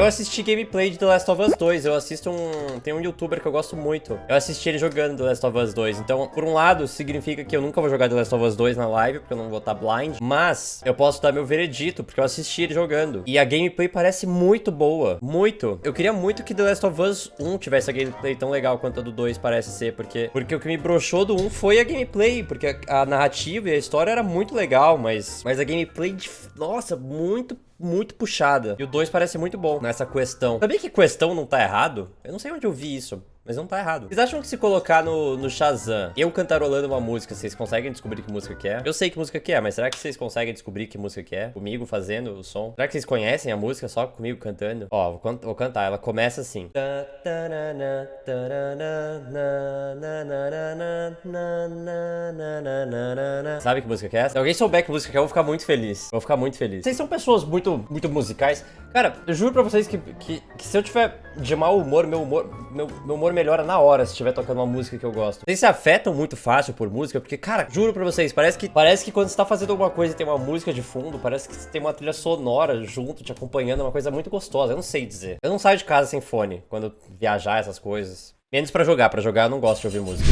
Eu assisti gameplay de The Last of Us 2. Eu assisto um... Tem um youtuber que eu gosto muito. Eu assisti ele jogando The Last of Us 2. Então, por um lado, significa que eu nunca vou jogar The Last of Us 2 na live, porque eu não vou estar blind. Mas, eu posso dar meu veredito, porque eu assisti ele jogando. E a gameplay parece muito boa. Muito. Eu queria muito que The Last of Us 1 tivesse a gameplay tão legal quanto a do 2 parece ser. Porque, porque o que me broxou do 1 foi a gameplay. Porque a, a narrativa e a história era muito legal, mas, mas a gameplay, de, nossa, muito muito puxada. E o 2 parece muito bom nessa questão. Sabia que questão não tá errado? Eu não sei onde eu vi isso. Mas não tá errado. Vocês acham que se colocar no, no Shazam, eu cantarolando uma música, vocês conseguem descobrir que música que é? Eu sei que música que é, mas será que vocês conseguem descobrir que música que é? Comigo fazendo o som? Será que vocês conhecem a música só comigo cantando? Ó, vou, vou cantar. Ela começa assim. Sabe que música que é essa? Se alguém souber que música que é, eu vou ficar muito feliz. Vou ficar muito feliz. Vocês são pessoas muito, muito musicais. Cara, eu juro pra vocês que, que, que se eu tiver de mau humor, meu humor, meu, meu humor melhora na hora se estiver tocando uma música que eu gosto. Vocês se afetam muito fácil por música, porque, cara, juro pra vocês, parece que, parece que quando você tá fazendo alguma coisa e tem uma música de fundo, parece que tem uma trilha sonora junto, te acompanhando, é uma coisa muito gostosa. Eu não sei dizer. Eu não saio de casa sem fone quando viajar, essas coisas. Menos pra jogar. Pra jogar eu não gosto de ouvir música.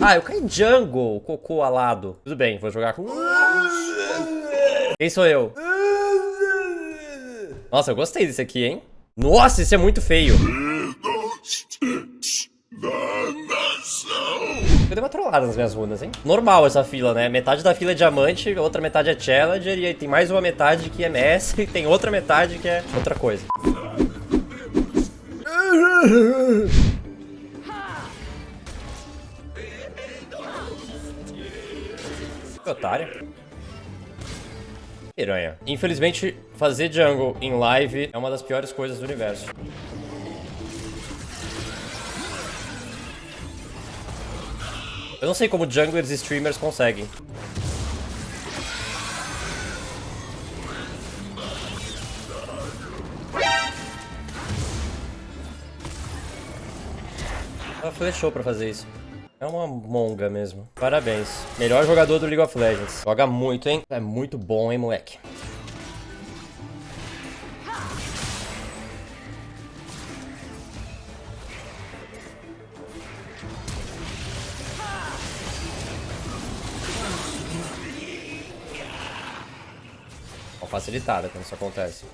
Ah, eu caí jungle, cocô alado. Tudo bem, vou jogar com... Quem sou eu? Nossa, eu gostei desse aqui, hein? Nossa, esse é muito feio. Eu dei uma trollada nas minhas runas, hein? Normal essa fila, né? Metade da fila é diamante, outra metade é challenger, e aí tem mais uma metade que é MS, e tem outra metade que é outra coisa. Otário. Piranha. Infelizmente, fazer jungle em live é uma das piores coisas do universo. Eu não sei como junglers e streamers conseguem. Ela flechou pra fazer isso. É uma monga mesmo. Parabéns. Melhor jogador do League of Legends. Joga muito, hein? É muito bom, hein, moleque? Facilitada quando isso acontece.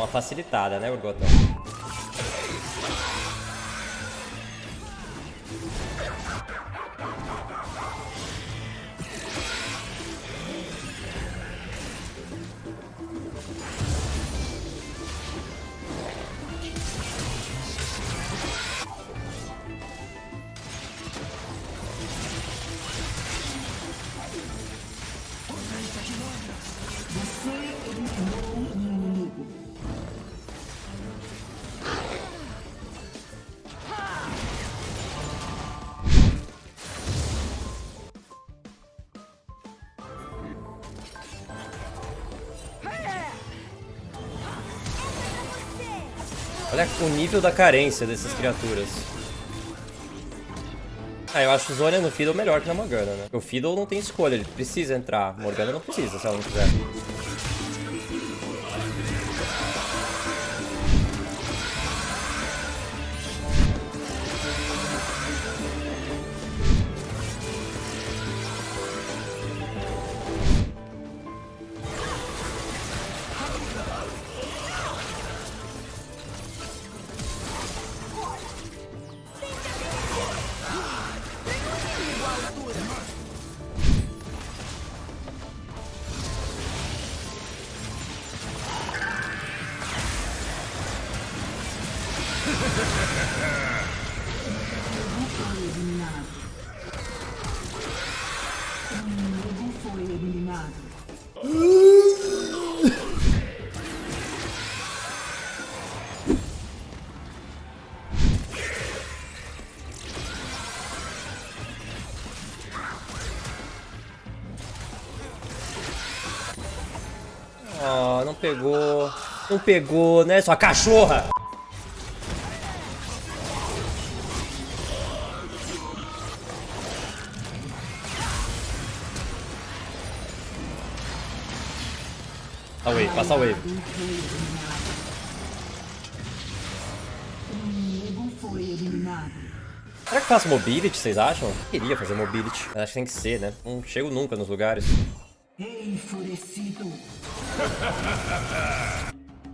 Uma facilitada, né, Urgotão? Olha o nível da carência dessas criaturas. Ah, eu acho o Zhonya no Fiddle melhor que na Morgana, né? O Fiddle não tem escolha, ele precisa entrar. Morgana não precisa, se ela não quiser. Pegou. Não pegou, né, sua cachorra? Passa wave, passa wave. Será que faço mobility, vocês acham? Queria fazer mobility. Acho que tem que ser, né? Não chego nunca nos lugares. Enfurecido.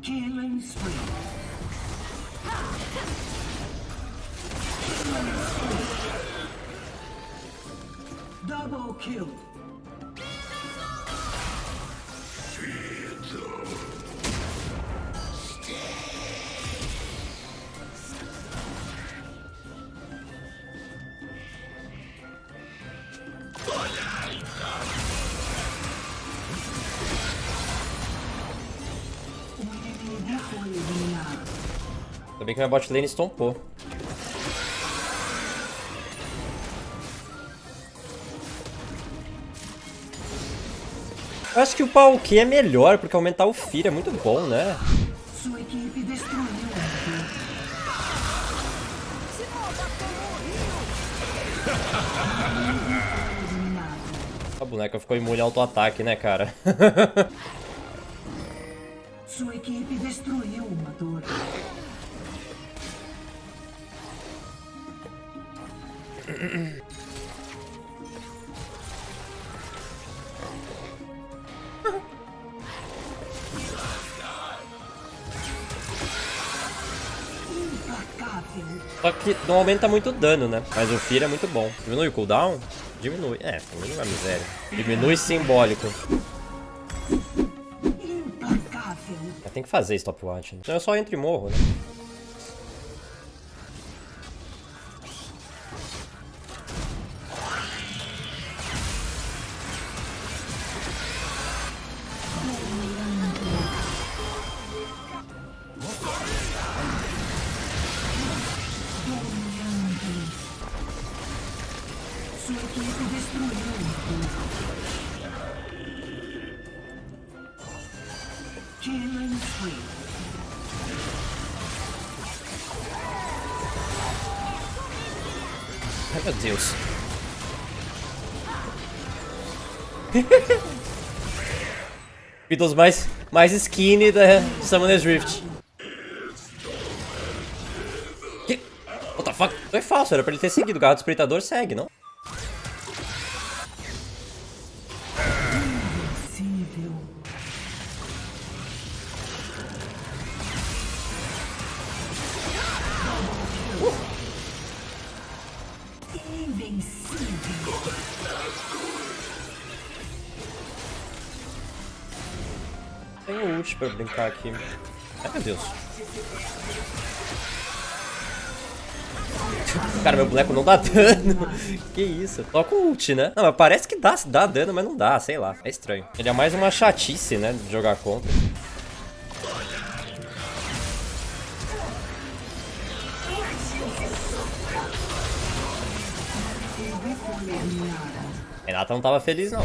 Killing spree. Double kill. Ainda bem que minha bot lane estompou. Eu acho que o pau Q é melhor, porque aumentar o Fear é muito bom, né? Sua equipe destruiu. A boneca ficou imune ao auto-ataque, né, cara? Sua equipe destruiu uma torre. Só que não aumenta muito dano, né? Mas o Fear é muito bom. Diminui o cooldown? Diminui. É, diminui a miséria. Diminui simbólico. Tem que fazer stopwatch, né? Senão eu só entro e morro, né? Ai, meu Deus. Beatles mais, mais skinny da Summoner's Rift. Que? What the fuck? Foi falso, era pra ele ter seguido. O garro do espreitador segue, não? Tem o ult pra brincar aqui. Ai, meu Deus. Cara, meu boneco não dá dano. que isso? Toca o ult, né? Não, mas parece que dá, dá dano, mas não dá, sei lá. É estranho. Ele é mais uma chatice, né, de jogar contra. Renata não tava feliz, não.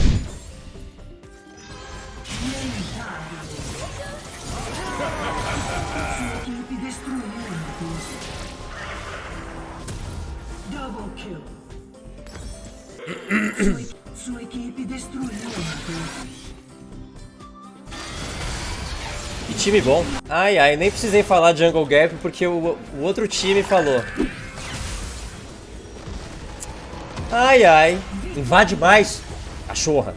Sua equipe destruiu. Double kill. Sua, equipe destruiu. Que time bom. Ai, ai, nem precisei falar Jungle Gap porque o, o outro time falou. Ai, ai. Invade mais. Cachorra.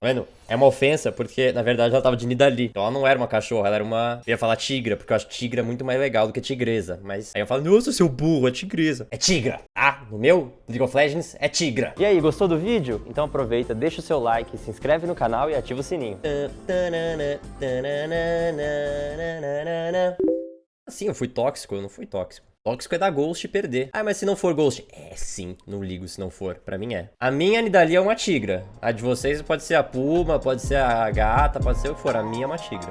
Tá vendo? É uma ofensa porque, na verdade, ela tava de Nidalee. Então ela não era uma cachorra, ela era uma... Eu ia falar tigra, porque eu acho tigra muito mais legal do que tigresa. Mas aí eu falo, nossa, seu burro, é tigresa. É tigra. Ah, no meu League of Legends é tigra. E aí, gostou do vídeo? Então aproveita, deixa o seu like, se inscreve no canal e ativa o sininho. Assim, eu fui tóxico, eu não fui tóxico. Tóxico é dar Ghost perder. Ah, mas se não for Ghost... É, sim. Não ligo se não for. Pra mim é. A minha Nidalee é uma tigra. A de vocês pode ser a Puma, pode ser a gata, pode ser o que for. A minha é uma tigra.